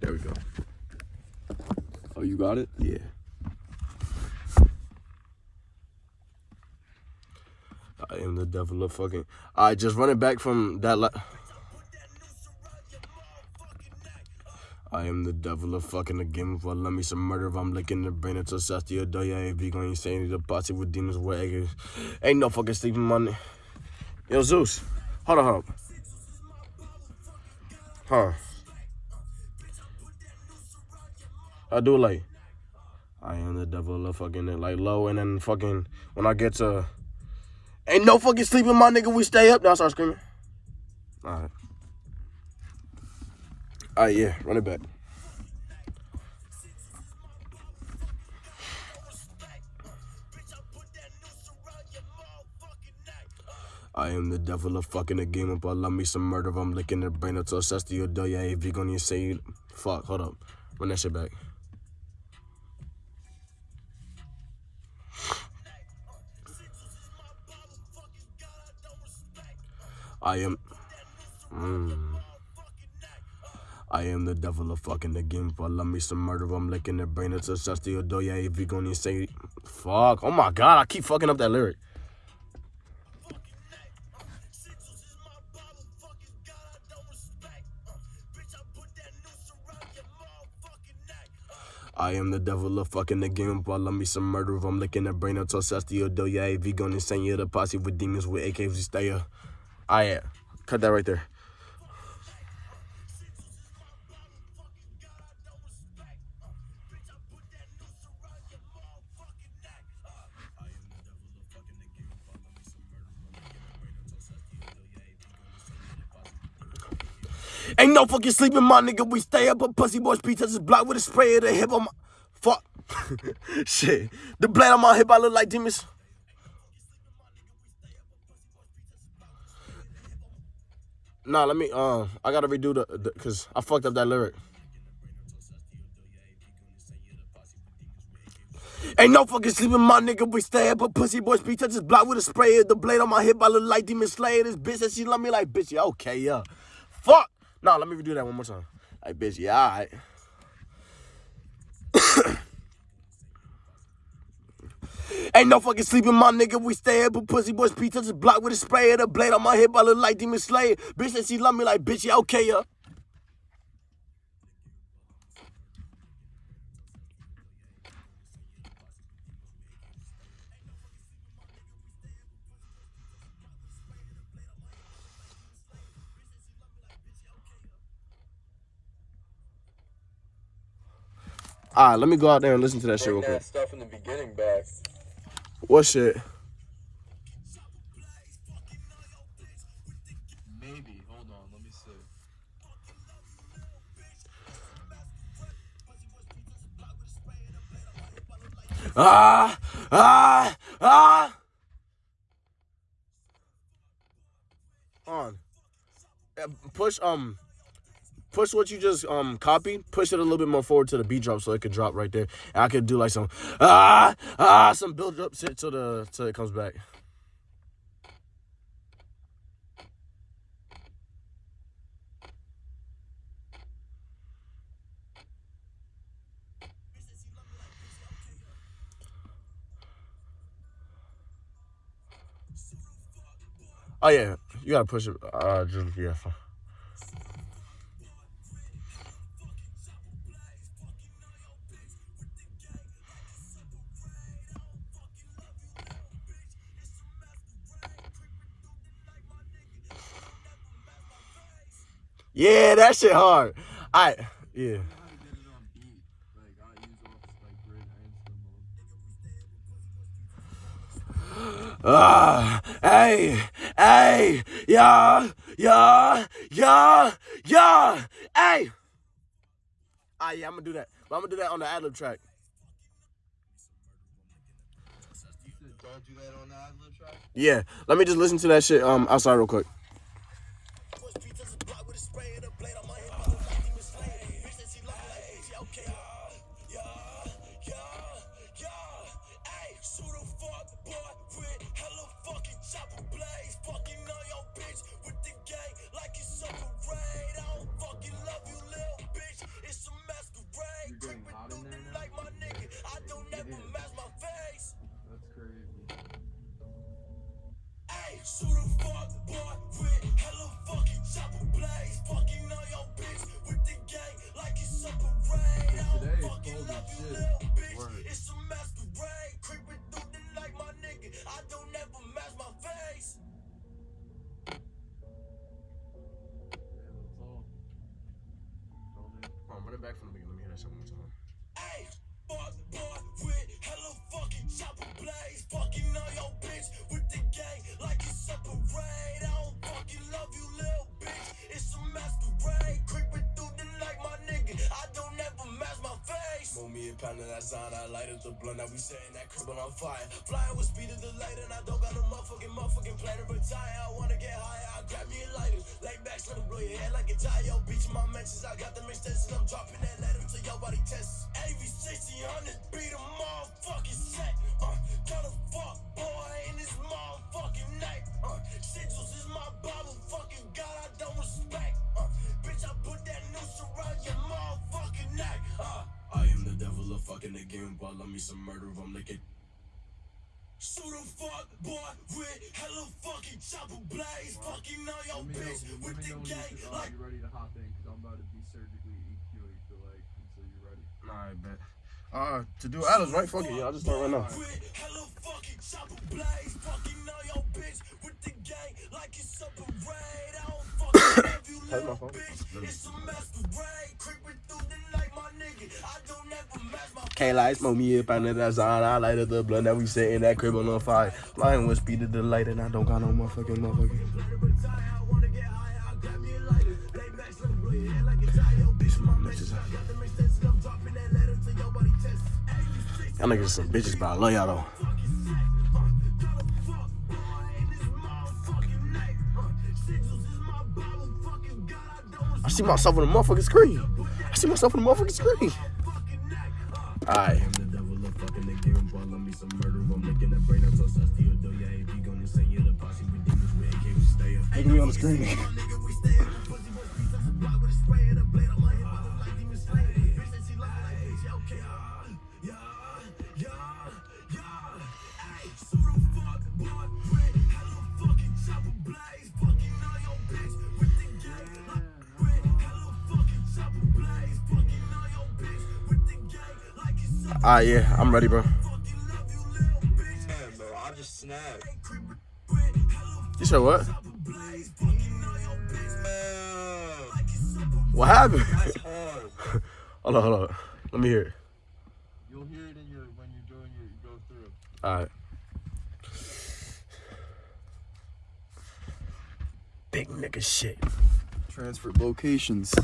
There we go. Oh, you got it? Yeah. I am the devil of fucking. I just running back from that. I am the devil of fucking again. Well, let me some murder if I'm licking the brain until or Doya. If you gonna say the posse with demons, where. Ain't no fucking sleeping money. Yo, Zeus. Hold on, hold on. Huh. I do like. I am the devil of fucking it, like low, and then fucking when I get to. Ain't no fucking sleeping, my nigga. We stay up. Now I start screaming. All right. All right, yeah, run it back. I am the devil of fucking the game up. I Love me some murder. I'm licking their brain to your door. Yeah, if you're gonna say, fuck, hold up. Run that shit back. I am. Mm. I am the devil of fucking the game. Love me some murder. I'm licking their brain it's your door. Yeah, if you gonna say, fuck. Oh my god, I keep fucking up that lyric. I am the devil of fucking the game, but me some murder. I'm licking the brain until Sasti or Yeah, if you gonna send you the posse with demons with AKs, we stay up. Ah, I am. Cut that right there. Ain't no fucking sleeping, my nigga. We stay up, but pussy boys beat touches block with a spray of the hip on my fuck. Shit. The blade on my hip, I look like demons. Nah, let me uh I gotta redo the, the cause I fucked up that lyric. Ain't no fucking sleeping, my nigga. We stay up, but pussy boys beat touches block with a spray the blade on my hip. I look like demon slayer. This bitch said she love me like bitch. Yeah, okay, yeah. Fuck. No, let me redo that one more time. Like, bitch, yeah, all Ain't no fucking sleeping, my nigga. We stay up, but pussy boys beat touches block with a spray of the blade on my hip. I look like demon slayer. Bitch said she love me like bitch. Yeah, okay, yeah. All right, let me go out there and listen to that shit real quick. that stuff in the beginning back. What shit? Maybe. Hold on. Let me see. Ah, ah, ah. On. Push um push what you just um copied, push it a little bit more forward to the beat drop so it can drop right there. And I could do like some ah ah some build up shit till the till it comes back. Oh yeah, you gotta push it. Uh, just yeah. Yeah, that shit hard. I yeah. Ah, hey, hey, yeah, yeah, yeah, yeah, hey. Ah, yeah, I'm gonna do that. But I'm gonna do that on the ad lib track? Yeah, let me just listen to that shit um outside real quick. Shoot him. Face. Move me a pound of that sign. I lighted the blunt. Now we setting that crib on fire. Flying with speed of the light, and I don't got no motherfucking motherfucking plan to retire. I wanna get higher. I grab me a lighter. Lay back, let blow your head like a tire. Yo, beach my mentions. I got them extensions. I'm dropping that letter to your body tests. AV 1600 beat a motherfucking set. Uh, got a fuck me some murder. I'm licking. Shoot a fuck boy with hella fucking chopper blades. Fucking on your Let me know, bitch with the know gang you, uh, like. you're ready to hop in because I'm about to be surgically EQing for like until you're ready. Nah, I bet. Uh, to do Alice, right? Fuck it, yeah. I'll just start right now. With hella fucking chopper blades, fucking on your bitch with the gang like it's a parade. I don't fucking love you, That's my little bitch. It's a masquerade, creeping through Can't lie, smoke me up under that sign. I lighted the blunt that we setting that crib on fire. Flying with speed of the light, and I don't got no motherfucking motherfucking. Y'all niggas some bitches, but I love y'all though. set. In I see myself on the motherfucking screen. I see myself on the motherfucking screen. fucking neck. Alright. I'm the devil of fucking the Like it's a Alright, yeah, I'm ready, bro. you, little bitch. Yeah, bro, I just snapped. You said what? What happened? Hold on, hold on. Let me hear it. You'll hear it in your when you're doing your you go through. Alright. Big nigga shit. Transfer locations.